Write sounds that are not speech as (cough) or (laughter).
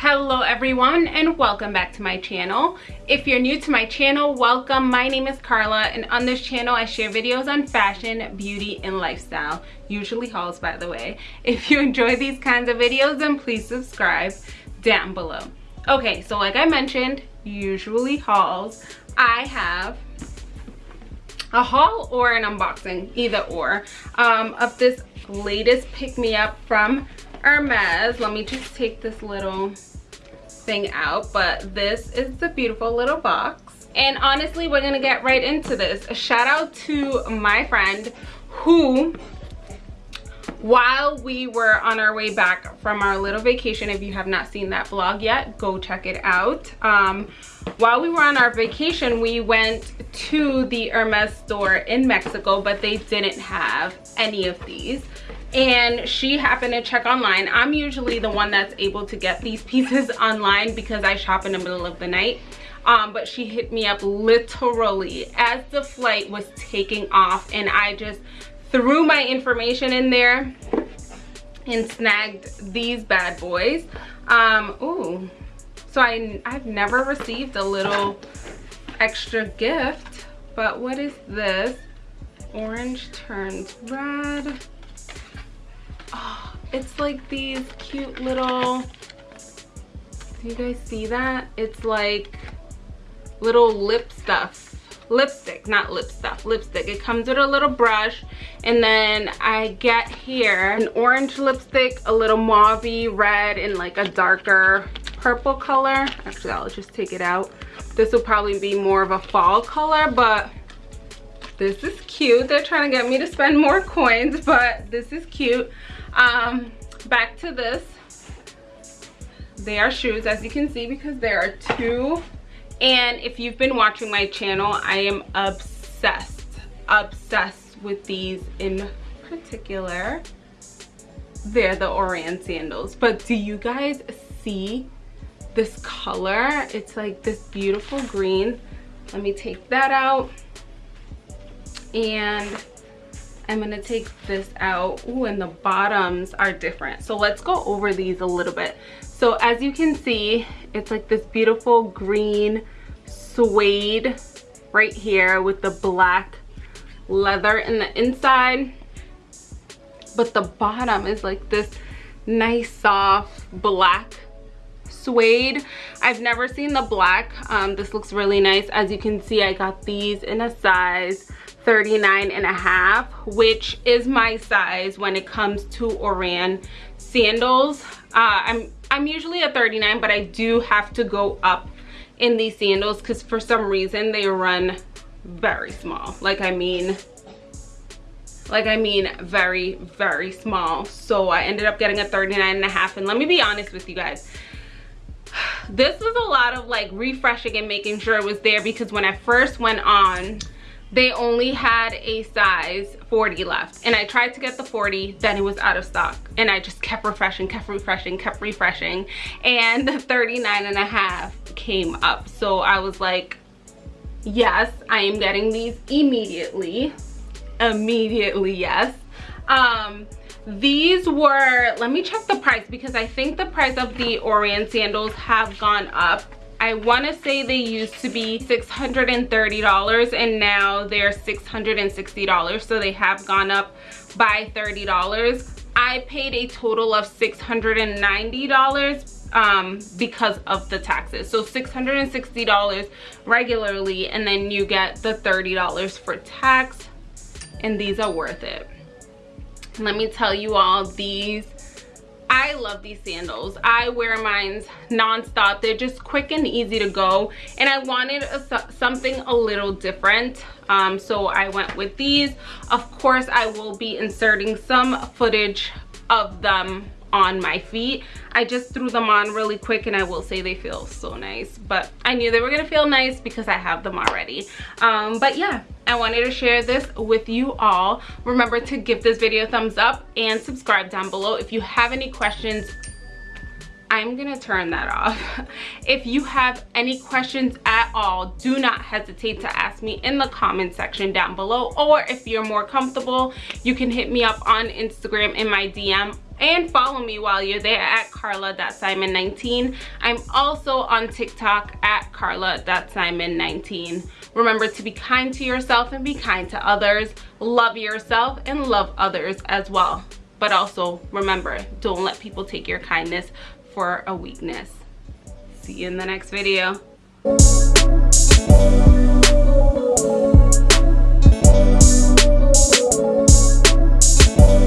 hello everyone and welcome back to my channel. If you're new to my channel welcome. My name is carla and on this channel i share videos on fashion beauty and lifestyle usually hauls by the way. If you enjoy these kinds of videos then please subscribe down below. Okay so like i mentioned usually hauls i have a haul or an unboxing either or um, of this latest pick-me-up from Hermes. Let me just take this little thing out. But this is the beautiful little box. And honestly, we're to get right into this. A shout out to my friend who while we were on our way back from our little vacation if you have not seen that vlog yet go check it out um, while we were on our vacation we went to the hermes store in mexico but they didn't have any of these and she happened to check online. I'm usually the one that's able to get these pieces (laughs) online because i shop in the middle of the night. Um, but she hit me up literally as the flight was taking off and i just threw my information in there and snagged these bad boys. Um ooh. So i i've never received a little extra gift but what is this? Orange turns red oh, it's like these cute little do you guys see that? It's like little lip stuff lipstick not lip stuff lipstick. It comes with a little brush and then i get here an orange lipstick a little mauvey red and like a darker purple color. Actually i'll just take it out. This will probably be more of a fall color but this is cute. They're trying to get me to spend more coins but this is cute. Um back to this. They are shoes as you can see because there are two. And if you've been watching my channel i am obsessed obsessed with these in particular. They're the Oran sandals. But do you guys see this color? It's like this beautiful green. Let me take that out and I'm gonna take this out. Ooh, and the bottoms are different. So let's go over these a little bit. So as you can see, it's like this beautiful green suede right here with the black leather in the inside. But the bottom is like this nice soft black suede i've never seen the black um, this looks really nice as you can see i got these in a size 39 and a half which is my size when it comes to oran sandals. Uh, i'm i'm usually a 39 but i do have to go up in these sandals because for some reason they run very small. Like i mean like i mean very very small. So i ended up getting a 39 and a half. And let me be honest with you guys (sighs) this was a lot of like refreshing and making sure it was there because when i first went on they only had a size 40 left. And i tried to get the 40 then it was out of stock. And i just kept refreshing kept refreshing kept refreshing. And the 39 and a half came up. So i was like yes i am getting these immediately. Immediately yes. Um these were let me check the price because i think the price of the Oran sandals have gone up I want to say they used to be $630 and now they're $660 so they have gone up by $30 I paid a total of $690 um, because of the taxes. So $660 regularly and then you get the $30 for tax and these are worth it. Let me tell you all these I love these sandals. I wear mine non-stop. They're just quick and easy to go. And I wanted a, something a little different. Um, so I went with these. Of course, I will be inserting some footage of them on my feet. I just threw them on really quick and i will say they feel so nice. But i knew they were gonna feel nice because i have them already. Um, but yeah i wanted to share this with you all. Remember to give this video a thumbs up and subscribe down below. If you have any questions I'm gonna turn that off. (laughs) If you have any questions at all, do not hesitate to ask me in the comment section down below. Or if you're more comfortable, you can hit me up on Instagram in my DM and follow me while you're there at carla.simon19 i'm also on tiktok at carla.simon19 remember to be kind to yourself and be kind to others. Love yourself and love others as well. But also remember don't let people take your kindness for a weakness. See you in the next video